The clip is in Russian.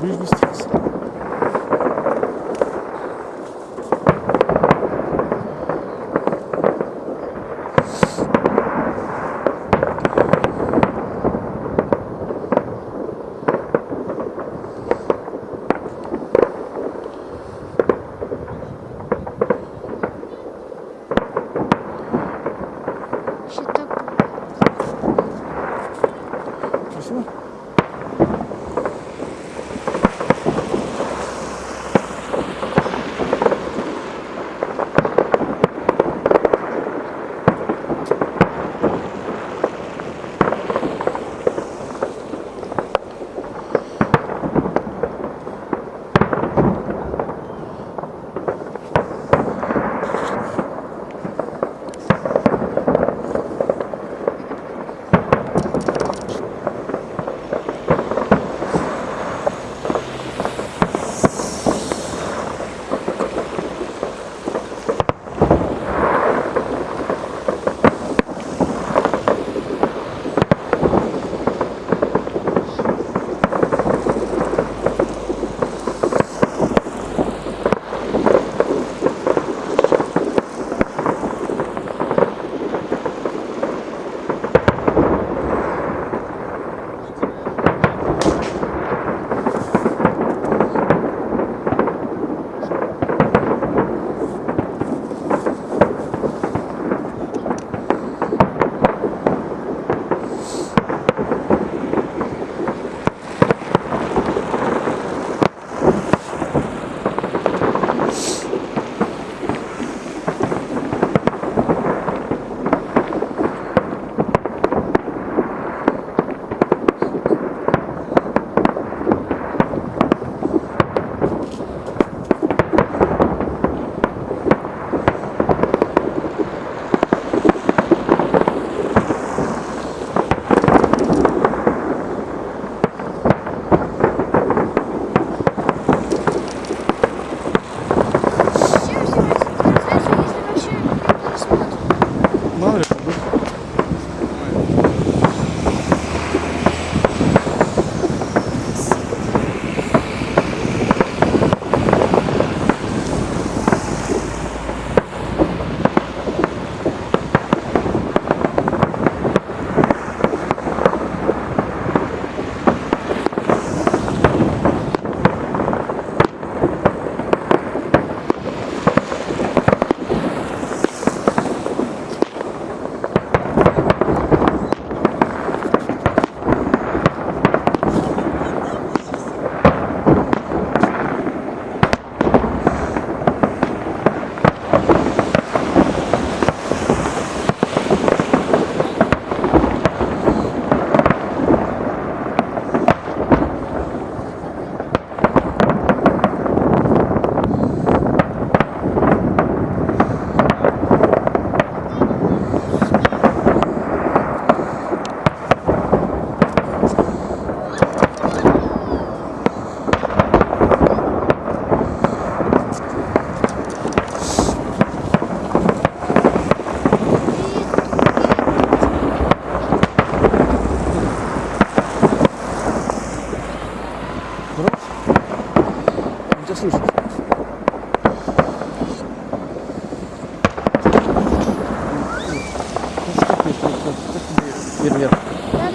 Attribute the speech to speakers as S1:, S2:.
S1: Ближний тебя ты, вверх, вверх.